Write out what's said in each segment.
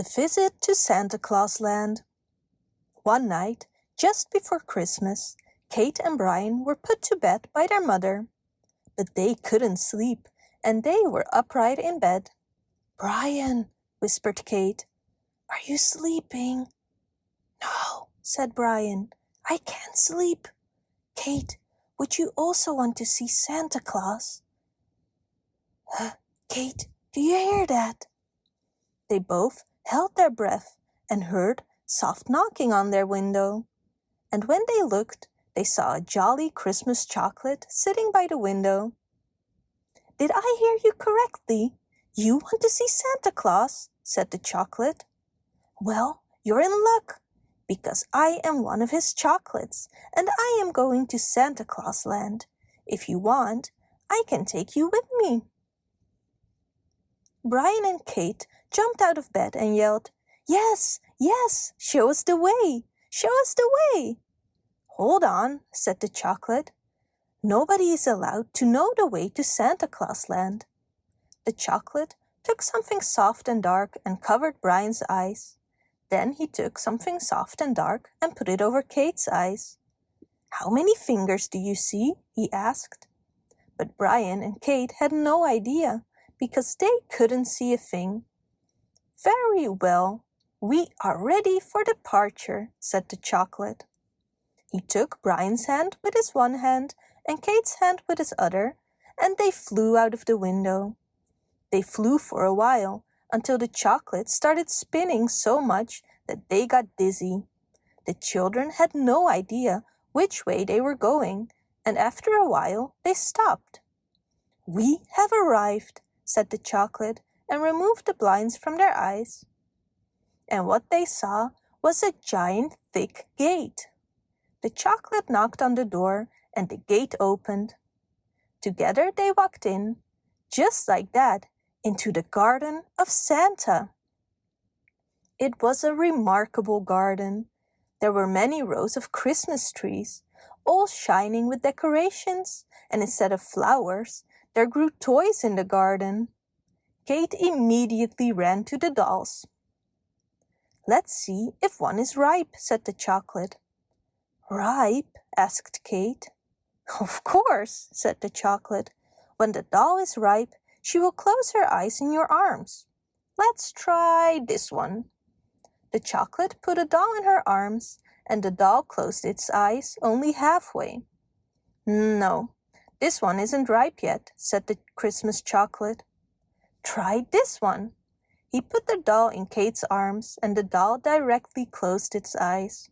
The visit to Santa Claus Land. One night, just before Christmas, Kate and Brian were put to bed by their mother. But they couldn't sleep, and they were upright in bed. Brian, whispered Kate, are you sleeping? No, said Brian, I can't sleep. Kate, would you also want to see Santa Claus? Kate, do you hear that? They both held their breath and heard soft knocking on their window. And when they looked, they saw a jolly Christmas chocolate sitting by the window. Did I hear you correctly? You want to see Santa Claus? said the chocolate. Well, you're in luck, because I am one of his chocolates, and I am going to Santa Claus Land. If you want, I can take you with me. Brian and Kate jumped out of bed and yelled, Yes, yes, show us the way, show us the way. Hold on, said the chocolate. Nobody is allowed to know the way to Santa Claus Land. The chocolate took something soft and dark and covered Brian's eyes. Then he took something soft and dark and put it over Kate's eyes. How many fingers do you see? he asked. But Brian and Kate had no idea because they couldn't see a thing. Very well, we are ready for departure, said the chocolate. He took Brian's hand with his one hand and Kate's hand with his other, and they flew out of the window. They flew for a while until the chocolate started spinning so much that they got dizzy. The children had no idea which way they were going, and after a while they stopped. We have arrived, said the chocolate, and removed the blinds from their eyes. And what they saw was a giant thick gate. The chocolate knocked on the door and the gate opened. Together they walked in, just like that, into the garden of Santa. It was a remarkable garden. There were many rows of Christmas trees, all shining with decorations, and instead of flowers, there grew toys in the garden. Kate immediately ran to the dolls. Let's see if one is ripe, said the chocolate. Ripe? asked Kate. Of course, said the chocolate. When the doll is ripe, she will close her eyes in your arms. Let's try this one. The chocolate put a doll in her arms, and the doll closed its eyes only halfway. No, this one isn't ripe yet, said the Christmas chocolate. Try this one. He put the doll in Kate's arms, and the doll directly closed its eyes.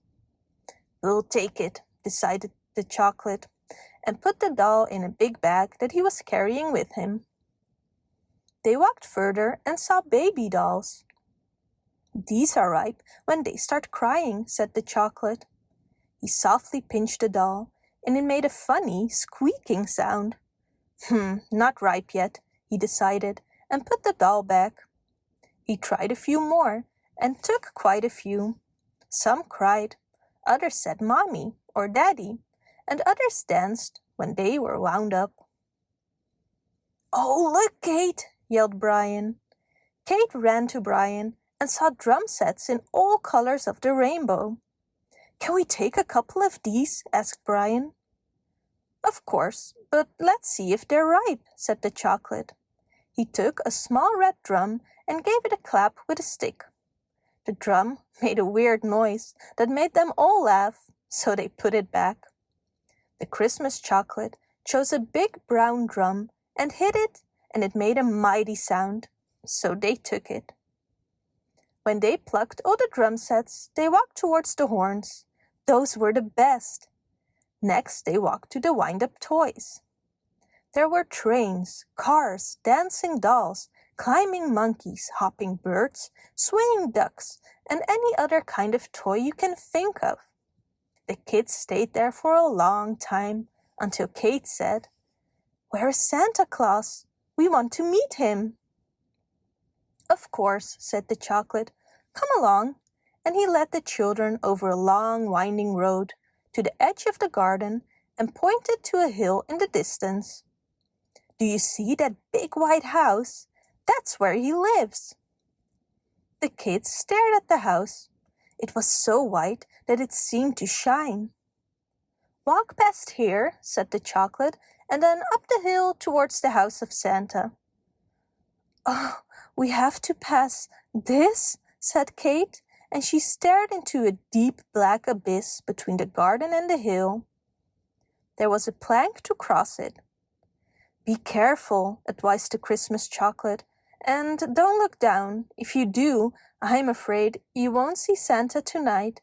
We'll take it, decided the chocolate, and put the doll in a big bag that he was carrying with him. They walked further and saw baby dolls. These are ripe when they start crying, said the chocolate. He softly pinched the doll, and it made a funny, squeaking sound. Hmm, not ripe yet, he decided, and put the doll back. He tried a few more, and took quite a few. Some cried, others said mommy or daddy, and others danced when they were wound up. Oh, look, Kate, yelled Brian. Kate ran to Brian and saw drum sets in all colors of the rainbow. Can we take a couple of these? asked Brian. Of course, but let's see if they're ripe, said the chocolate. He took a small red drum and gave it a clap with a stick. The drum made a weird noise that made them all laugh, so they put it back. The Christmas chocolate chose a big brown drum and hit it, and it made a mighty sound, so they took it. When they plucked all the drum sets, they walked towards the horns. Those were the best. Next, they walked to the wind-up toys. There were trains, cars, dancing dolls, climbing monkeys, hopping birds, swinging ducks, and any other kind of toy you can think of. The kids stayed there for a long time until Kate said, Where is Santa Claus? We want to meet him. Of course, said the chocolate. Come along. And he led the children over a long winding road to the edge of the garden and pointed to a hill in the distance. Do you see that big white house? That's where he lives. The kids stared at the house. It was so white that it seemed to shine. Walk past here, said the chocolate, and then up the hill towards the house of Santa. Oh, we have to pass this, said Kate, and she stared into a deep black abyss between the garden and the hill. There was a plank to cross it. Be careful, advised the Christmas chocolate, and don't look down. If you do, I'm afraid you won't see Santa tonight.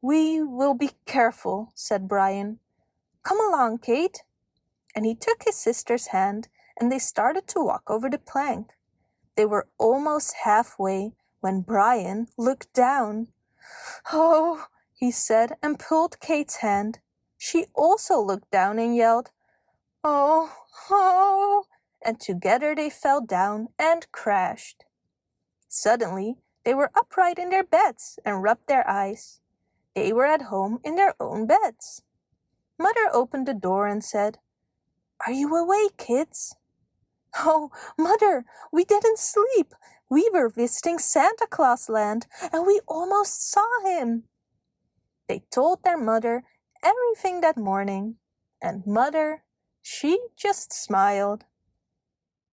We will be careful, said Brian. Come along, Kate. And he took his sister's hand and they started to walk over the plank. They were almost halfway when Brian looked down. Oh, he said and pulled Kate's hand. She also looked down and yelled, Oh, oh, and together they fell down and crashed. Suddenly, they were upright in their beds and rubbed their eyes. They were at home in their own beds. Mother opened the door and said, Are you awake, kids? Oh, Mother, we didn't sleep. We were visiting Santa Claus land and we almost saw him. They told their mother everything that morning, and Mother, she just smiled.